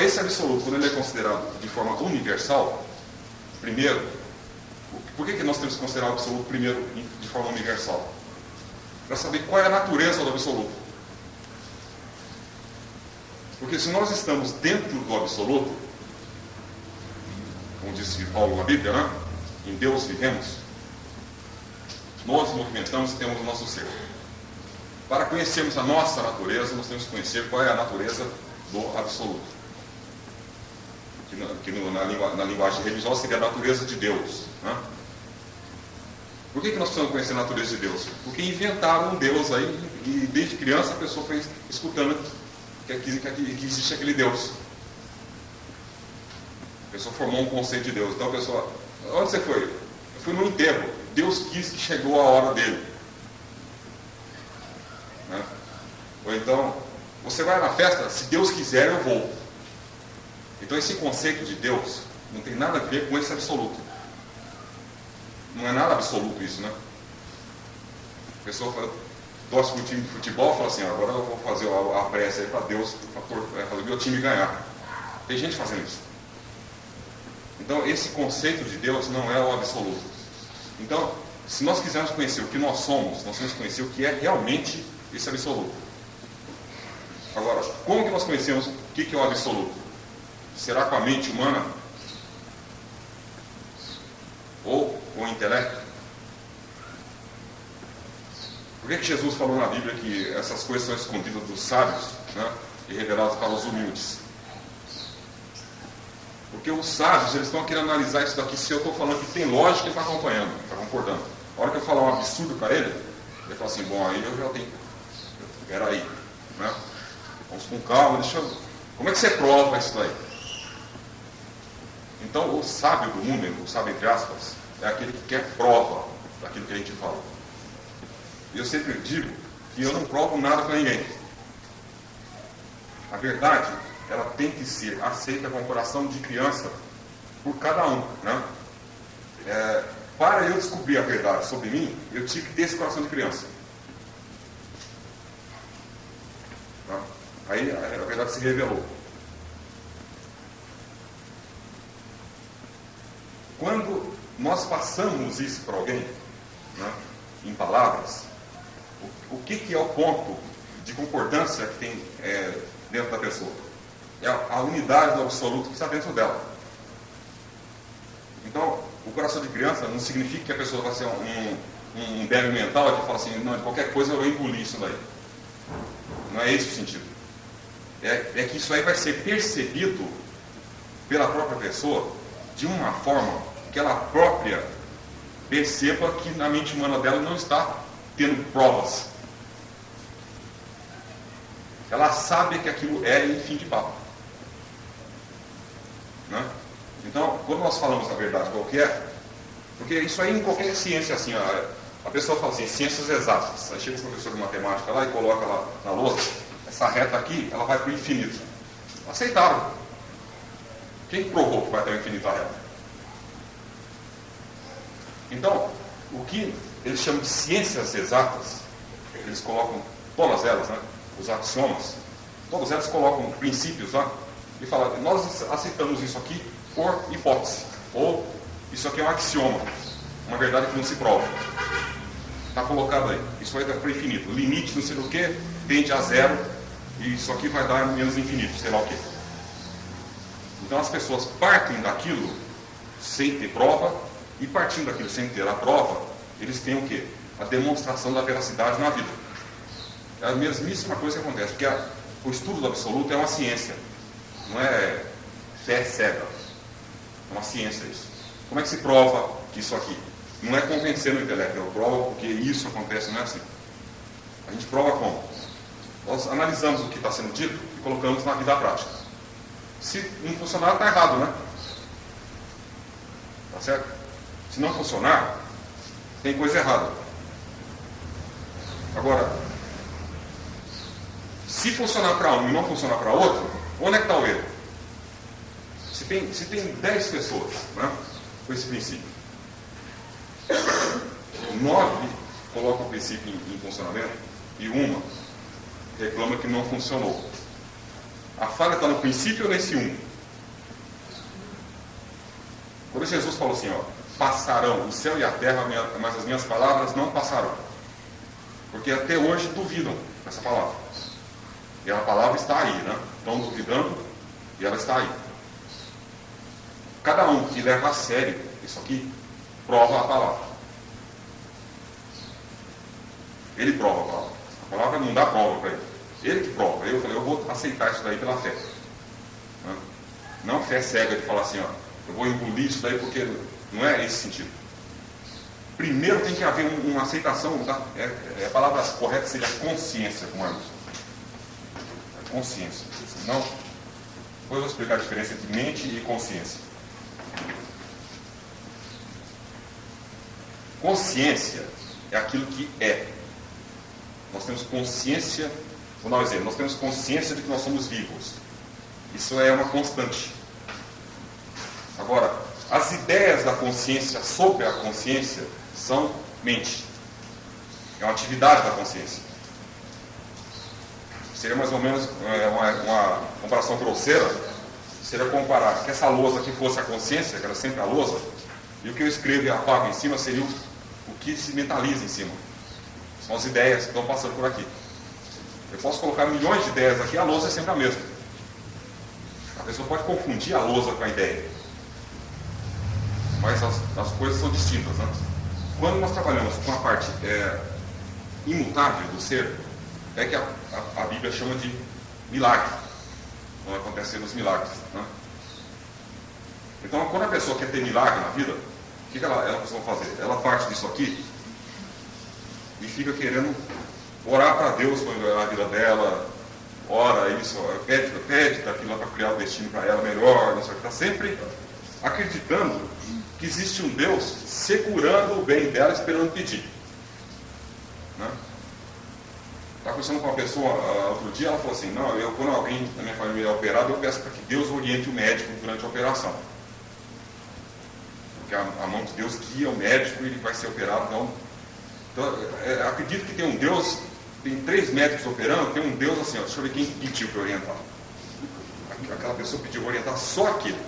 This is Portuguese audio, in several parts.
esse absoluto, quando ele é considerado de forma universal, primeiro, por que, que nós temos que considerar o absoluto primeiro de forma universal? Para saber qual é a natureza do absoluto. Porque se nós estamos dentro do absoluto, como disse Paulo na Bíblia, né? em Deus vivemos, nós movimentamos e temos o nosso ser. Para conhecermos a nossa natureza, nós temos que conhecer qual é a natureza do absoluto. Que, na, que no, na, na, linguagem religiosa seria a natureza de Deus. Né? Por que, que nós precisamos conhecer a natureza de Deus? Porque inventaram um Deus aí e desde criança a pessoa foi escutando que, que, que existe aquele Deus. A pessoa formou um conceito de Deus. Então a pessoa, onde você foi? Eu fui no enterro. Deus quis que chegou a hora dele. Né? Ou então, você vai na festa, se Deus quiser, eu vou. Então esse conceito de Deus não tem nada a ver com esse absoluto. Não é nada absoluto isso, né? A pessoa fala, torce para o time de futebol e fala assim, agora eu vou fazer a, prece aí para Deus, para fazer o meu time ganhar. Tem gente fazendo isso. Então esse conceito de Deus não é o absoluto. Então, se nós quisermos conhecer o que nós somos, nós temos que conhecer o que é realmente esse absoluto. Agora, como que nós conhecemos o que é o absoluto? Será com a mente humana? Ou com o intelecto? Por que, que Jesus falou na Bíblia que essas coisas são escondidas dos sábios né, e reveladas para os humildes? Porque os sábios eles estão querendo analisar isso daqui. Se eu estou falando que tem lógica, ele está acompanhando, está concordando. A hora que eu falar um absurdo para ele, ele fala assim: bom, aí eu já tenho. Peraí. Né? Vamos com calma, deixa eu... Como é que você prova isso daí? Então, o sábio do mundo, o sábio entre aspas, é aquele que quer prova daquilo que a gente fala. E eu sempre digo que eu não provo nada para ninguém. A verdade, ela tem que ser aceita com o coração de criança por cada um. Né? É, para eu descobrir a verdade sobre mim, eu tive que ter esse coração de criança. Aí a verdade se revelou. Quando nós passamos isso para alguém, né, em palavras, o, o que, que, é o ponto de concordância que tem é, dentro da pessoa? É a, unidade do absoluto que está dentro dela. Então, o coração de criança não significa que a pessoa vai ser um, um, um débil mental que fala assim, não, qualquer coisa eu vou engolir isso daí. Não é esse o sentido é, é que isso aí vai ser percebido pela própria pessoa de uma forma que ela própria perceba que na mente humana dela não está tendo provas. Ela sabe que aquilo é em fim de papo. Né? Então, quando nós falamos a verdade qualquer, porque isso aí em qualquer ciência assim, a, a pessoa fala assim, ciências exatas. Aí chega o professor de matemática lá e coloca lá na lousa, essa reta aqui, ela vai para o infinito. Aceitaram. Quem provou que vai ter o infinito a? Então, o que eles chamam de ciências exatas, eles colocam todas elas, né, os axiomas, todas elas colocam princípios lá, e falam, nós aceitamos isso aqui por hipótese, ou isso aqui é um axioma, uma verdade que não se prova. Está colocado aí. Isso vai para o infinito. Limite não sei o que, tende a zero, e isso aqui vai dar menos infinito, sei lá o quê. Então as pessoas partem daquilo sem ter prova, e partindo daquilo sem ter a prova, eles têm o quê? A demonstração da veracidade na vida. É a mesmíssima coisa que acontece, porque a, o estudo do absoluto é uma ciência, não é fé cega. É uma ciência isso. Como é que se prova isso aqui? Não é convencendo o intelecto, eu provo porque isso acontece, não é assim. A gente prova como? Nós analisamos o que está sendo dito e colocamos na vida prática. Se não funcionar, está errado, né? Tá certo? Se não funcionar, tem coisa errada. Agora, se funcionar para um e não funcionar para outro, onde é que está o erro? Se tem, se tem 10 pessoas né, com esse princípio, nove colocam o princípio em, em funcionamento e uma reclama que não funcionou. A falha está no princípio ou nesse um? Quando Jesus falou assim, ó, passarão o céu e a terra, mas as minhas palavras não passarão. Porque até hoje duvidam dessa palavra. E a palavra está aí, né? Estão duvidando e ela está aí. Cada um que leva a sério isso aqui, prova a palavra. Ele prova a palavra. A palavra não dá prova para ele. Ele que prova. Eu falei, eu vou aceitar isso daí pela fé. Não fé cega de falar assim, ó, eu vou engolir isso daí porque não é esse sentido. Primeiro tem que haver uma aceitação, tá? é, é, a palavra correta seria consciência, como é Consciência. Não, depois eu vou explicar a diferença entre mente e consciência. Consciência é aquilo que é. Nós temos consciência, vou dar um exemplo, nós temos consciência de que nós somos vivos. Isso é uma constante. Agora, as ideias da consciência sobre a consciência são mente. É uma atividade da consciência. Seria mais ou menos é, uma, uma comparação grosseira, seria comparar que essa lousa aqui fosse a consciência, que era sempre a lousa, e o que eu escrevo e apago em cima seria o, o que se mentaliza em cima. São as ideias que estão passando por aqui. Eu posso colocar milhões de ideias aqui, a lousa é sempre a mesma. A pessoa pode confundir a lousa com a ideia. Mas as, as coisas são distintas. Né? Quando nós trabalhamos com a parte é, imutável do ser, é que a, a, a, Bíblia chama de milagre. Quando acontecem os milagres. Né? Então, quando a pessoa quer ter milagre na vida, o que, que ela, ela precisa fazer? Ela parte disso aqui e fica querendo orar para Deus quando a vida dela, ora isso, pede, pede daquilo para criar o destino para ela melhor, não sei o que, está sempre acreditando que existe um Deus segurando o bem dela, esperando pedir. Né? Estava conversando com uma pessoa uh, outro dia, ela falou assim, não, eu quando alguém da minha família é operado, eu peço para que Deus oriente o médico durante a operação. Porque a, a mão de Deus guia o médico e ele vai ser operado. Então, então é, acredito que tem um Deus, tem três médicos operando, tem um Deus assim, ó, deixa eu ver quem pediu para orientar. Aquela pessoa pediu para orientar só aquilo.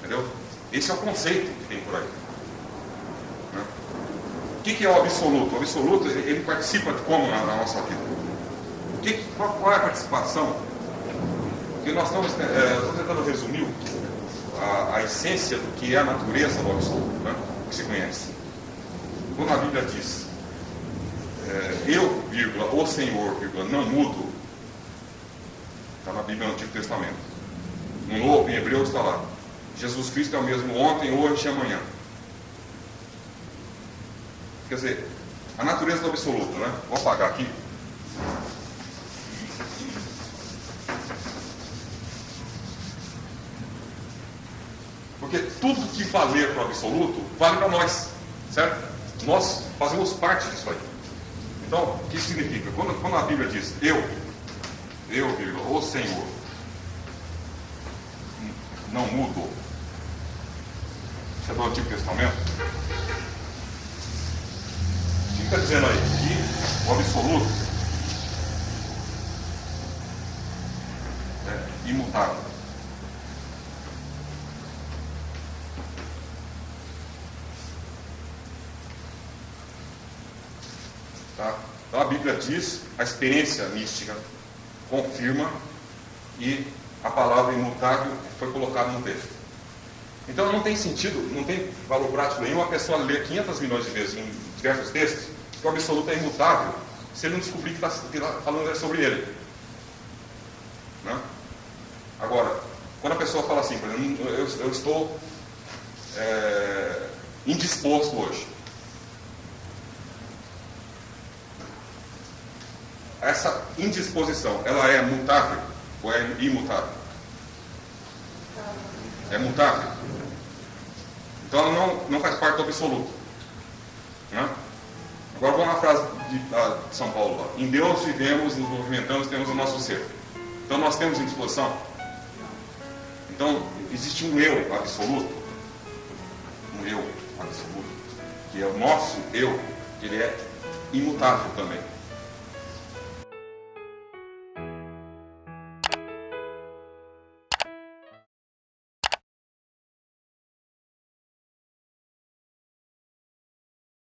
Entendeu? Esse é o conceito que tem por aí. Né? O que, que, é o absoluto? O absoluto ele participa de como na, na nossa vida? O que, qual, qual, é a participação? Porque nós estamos, é, estamos tentando resumir a, a, essência do que é a natureza do absoluto, né? que se conhece. Quando a Bíblia diz é, eu, vírgula, o Senhor, vírgula, não mudo, está na Bíblia no Antigo Testamento. No Novo, em Hebreu, está lá. Jesus Cristo é o mesmo ontem, hoje e amanhã. Quer dizer, a natureza do absoluto, né? Vou apagar aqui. Porque tudo que valer para o absoluto, vale para nós. Certo? Nós fazemos parte disso aí. Então, o que significa? Quando, quando a Bíblia diz eu, eu, o Senhor, não mudo, isso é do Antigo Testamento. O que está dizendo aí? Que o absoluto é imutável. Tá? Então a Bíblia diz, a experiência mística confirma e a palavra imutável foi colocada no texto. Então não tem sentido, não tem valor prático nenhum a pessoa ler 500 milhões de vezes em diversos textos que o absoluto é imutável se ele não descobrir que está tá falando é sobre ele. Né? Agora, quando a pessoa fala assim, por exemplo, eu, eu estou é, indisposto hoje. Essa indisposição, ela é mutável ou é imutável? É mutável. Então ela não, não faz parte do absoluto. Né? Agora vamos na frase de, de São Paulo. Lá. Em Deus vivemos, nos movimentamos, temos o nosso ser. Então nós temos indisposição? Então existe um eu absoluto. Um eu absoluto. Que é o nosso eu, ele é imutável também.